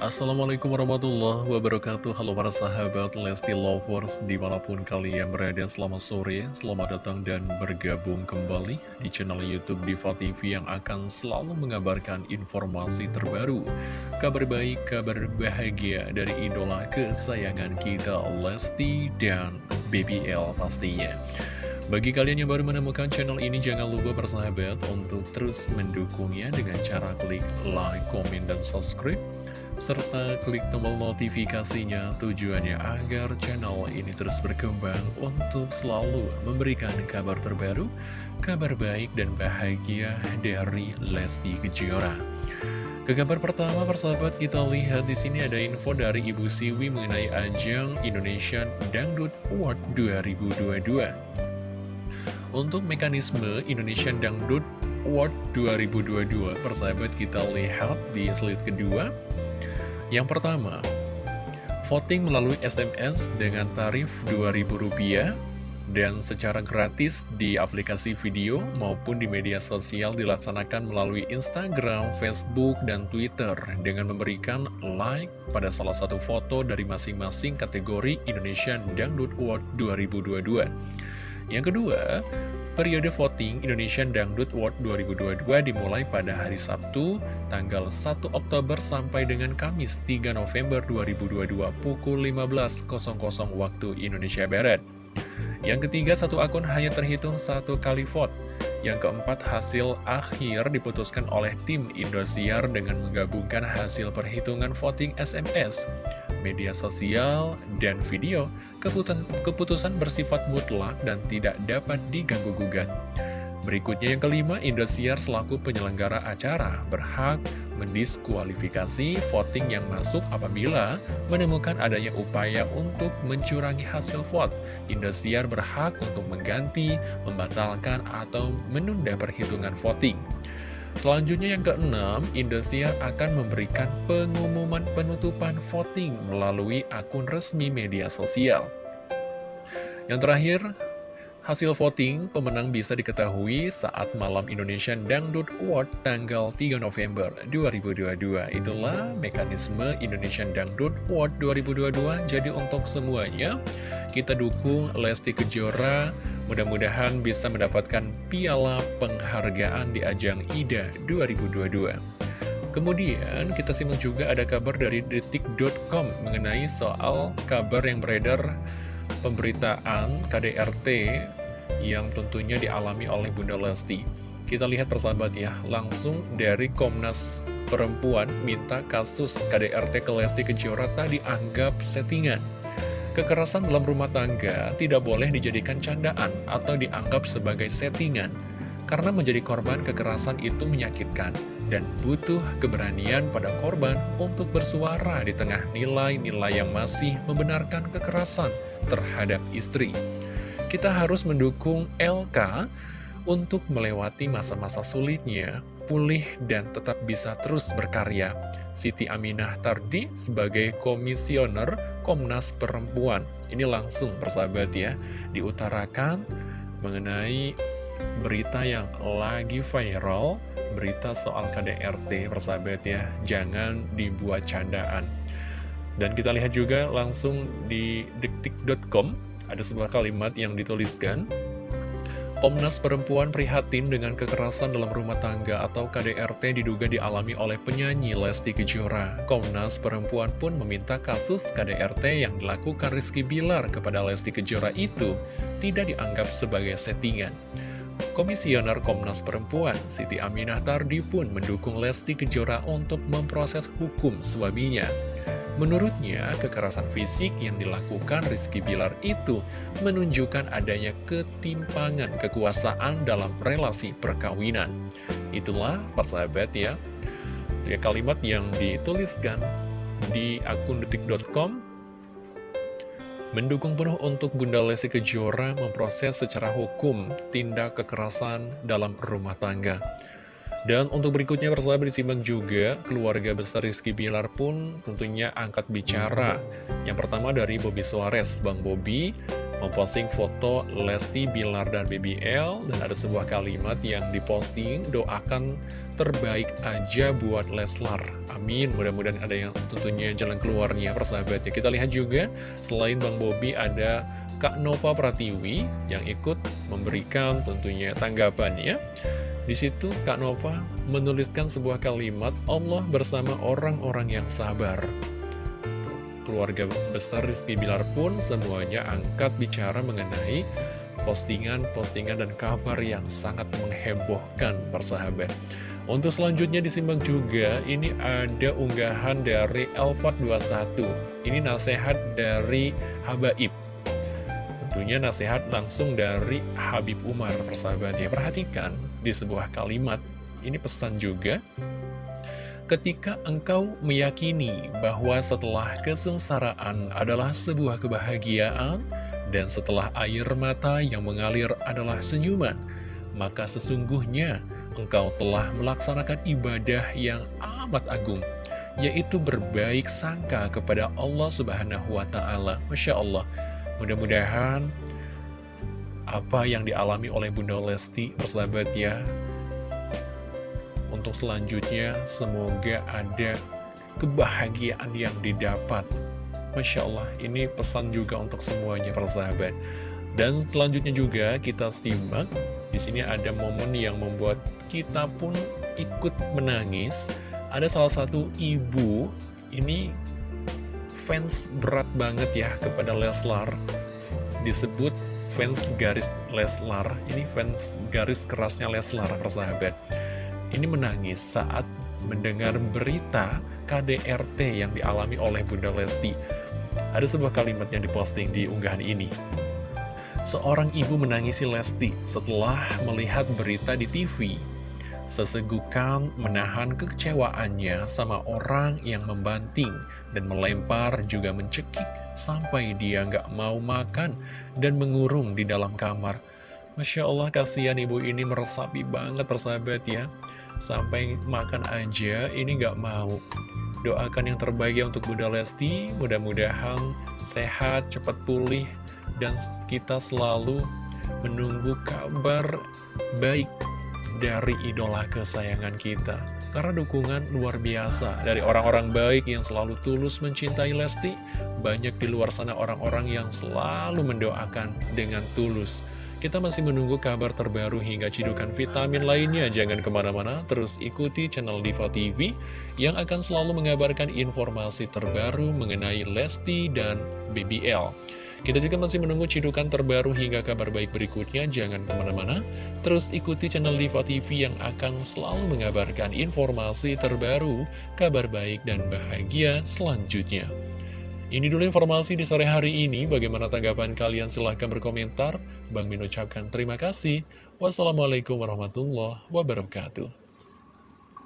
Assalamualaikum warahmatullahi wabarakatuh. Halo para sahabat Lesti Lovers Di mana pun kalian berada selamat sore Selamat datang dan bergabung kembali Di channel Youtube Diva TV Yang akan selalu mengabarkan informasi terbaru Kabar baik, kabar bahagia Dari idola kesayangan kita Lesti dan BBL pastinya. Bagi kalian yang baru menemukan channel ini, jangan lupa bersahabat untuk terus mendukungnya dengan cara klik like, komen, dan subscribe serta klik tombol notifikasinya tujuannya agar channel ini terus berkembang untuk selalu memberikan kabar terbaru, kabar baik dan bahagia dari Lesti Kejora. Ke kabar pertama persahabat kita lihat di sini ada info dari Ibu Siwi mengenai ajang Indonesian Dangdut Award 2022. Untuk mekanisme Indonesian Dangdut Award 2022 persahabat kita lihat di slide kedua yang pertama, voting melalui SMS dengan tarif Rp2.000 dan secara gratis di aplikasi video maupun di media sosial dilaksanakan melalui Instagram, Facebook, dan Twitter dengan memberikan like pada salah satu foto dari masing-masing kategori Indonesian Dangdut Award 2022. Yang kedua, periode voting Indonesian Dangdut Award 2022 dimulai pada hari Sabtu, tanggal 1 Oktober sampai dengan Kamis 3 November 2022 pukul 15.00 waktu Indonesia Barat. Yang ketiga, satu akun hanya terhitung satu kali vote. Yang keempat, hasil akhir diputuskan oleh tim Indosiar dengan menggabungkan hasil perhitungan voting SMS media sosial, dan video, keputusan, keputusan bersifat mutlak dan tidak dapat diganggu-gugat. Berikutnya yang kelima, Indosiar selaku penyelenggara acara berhak mendiskualifikasi voting yang masuk apabila menemukan adanya upaya untuk mencurangi hasil vote. Indosiar berhak untuk mengganti, membatalkan, atau menunda perhitungan voting. Selanjutnya yang keenam, Indosiar akan memberikan pengumuman penutupan voting melalui akun resmi media sosial. Yang terakhir, hasil voting pemenang bisa diketahui saat malam Indonesian Dangdut Award tanggal 3 November 2022. Itulah mekanisme Indonesian Dangdut Award 2022. Jadi untuk semuanya, kita dukung Lesti Kejora Mudah-mudahan bisa mendapatkan piala penghargaan di ajang IDA 2022. Kemudian kita simak juga ada kabar dari detik.com mengenai soal kabar yang beredar pemberitaan KDRT yang tentunya dialami oleh Bunda Lesti. Kita lihat persahabat ya, langsung dari Komnas Perempuan minta kasus KDRT ke Lesti Kejora tadi anggap settingan. Kekerasan dalam rumah tangga tidak boleh dijadikan candaan atau dianggap sebagai settingan, karena menjadi korban kekerasan itu menyakitkan dan butuh keberanian pada korban untuk bersuara di tengah nilai-nilai yang masih membenarkan kekerasan terhadap istri. Kita harus mendukung LK untuk melewati masa-masa sulitnya, pulih dan tetap bisa terus berkarya. Siti Aminah Tardi sebagai komisioner Komnas Perempuan. Ini langsung persahabat ya, diutarakan mengenai berita yang lagi viral, berita soal KDRT persahabat ya, jangan dibuat candaan. Dan kita lihat juga langsung di detik.com, ada sebuah kalimat yang dituliskan, Komnas Perempuan prihatin dengan kekerasan dalam rumah tangga atau KDRT diduga dialami oleh penyanyi Lesti Kejora. Komnas Perempuan pun meminta kasus KDRT yang dilakukan Rizky Bilar kepada Lesti Kejora itu tidak dianggap sebagai settingan. Komisioner Komnas Perempuan, Siti Aminah Tardi pun mendukung Lesti Kejora untuk memproses hukum suaminya. Menurutnya, kekerasan fisik yang dilakukan Rizky Bilar itu menunjukkan adanya ketimpangan kekuasaan dalam relasi perkawinan. Itulah persahabat ya, ya kalimat yang dituliskan di akun detik.com mendukung penuh untuk Bunda Lesti Kejora memproses secara hukum tindak kekerasan dalam rumah tangga. Dan untuk berikutnya persahabat disimak juga keluarga besar Rizky Bilar pun tentunya angkat bicara. Yang pertama dari Bobby Suarez, Bang Bobby memposting foto Lesti, Bilar, dan BBL dan ada sebuah kalimat yang diposting doakan terbaik aja buat Leslar. Amin. Mudah-mudahan ada yang tentunya jalan keluarnya persahabatnya kita lihat juga selain Bang Bobi ada Kak Nova Pratiwi yang ikut memberikan tentunya tanggapannya di situ Kak Nova menuliskan sebuah kalimat Allah bersama orang-orang yang sabar keluarga besar Rizky Bilar pun semuanya angkat bicara mengenai postingan-postingan dan kabar yang sangat menghebohkan persahabat. Untuk selanjutnya disimak juga, ini ada unggahan dari Elfat21. Ini nasihat dari Habaib. Tentunya nasihat langsung dari Habib Umar, persahabat ya. Perhatikan di sebuah kalimat, ini pesan juga ketika engkau meyakini bahwa setelah kesengsaraan adalah sebuah kebahagiaan, dan setelah air mata yang mengalir adalah senyuman, maka sesungguhnya engkau telah melaksanakan ibadah yang amat agung, yaitu berbaik sangka kepada Allah Subhanahu wa Ta'ala. Masya Allah, mudah-mudahan apa yang dialami oleh Bunda Lesti, persahabat ya, untuk selanjutnya semoga ada kebahagiaan yang didapat. Masya Allah ini pesan juga untuk semuanya persahabat dan selanjutnya juga kita simak di sini ada momen yang membuat kita pun ikut menangis. Ada salah satu ibu ini fans berat banget ya kepada Leslar. Disebut fans garis Leslar ini fans garis kerasnya Leslar persahabat ini menangis saat mendengar berita KDRT yang dialami oleh Bunda Lesti. Ada sebuah kalimat yang diposting di unggahan ini. Seorang ibu menangisi Lesti setelah melihat berita di TV. Sesegukan menahan kekecewaannya sama orang yang membanting dan melempar juga mencekik sampai dia nggak mau makan dan mengurung di dalam kamar. Masya Allah kasihan ibu ini meresapi banget persahabat ya. Sampai makan aja ini gak mau. Doakan yang terbaik ya untuk Bunda Lesti. Mudah-mudahan sehat, cepat pulih Dan kita selalu menunggu kabar baik dari idola kesayangan kita Karena dukungan luar biasa dari orang-orang baik yang selalu tulus mencintai Lesti Banyak di luar sana orang-orang yang selalu mendoakan dengan tulus kita masih menunggu kabar terbaru hingga cidukan vitamin lainnya. Jangan ke mana-mana, terus ikuti channel Diva TV yang akan selalu mengabarkan informasi terbaru mengenai Lesti dan BBL. Kita juga masih menunggu cidukan terbaru hingga kabar baik berikutnya. Jangan ke mana-mana, terus ikuti channel Diva TV yang akan selalu mengabarkan informasi terbaru, kabar baik dan bahagia selanjutnya. Ini dulu informasi di sore hari ini. Bagaimana tanggapan kalian? Silahkan berkomentar. Bang Min ucapkan terima kasih. Wassalamualaikum warahmatullahi wabarakatuh.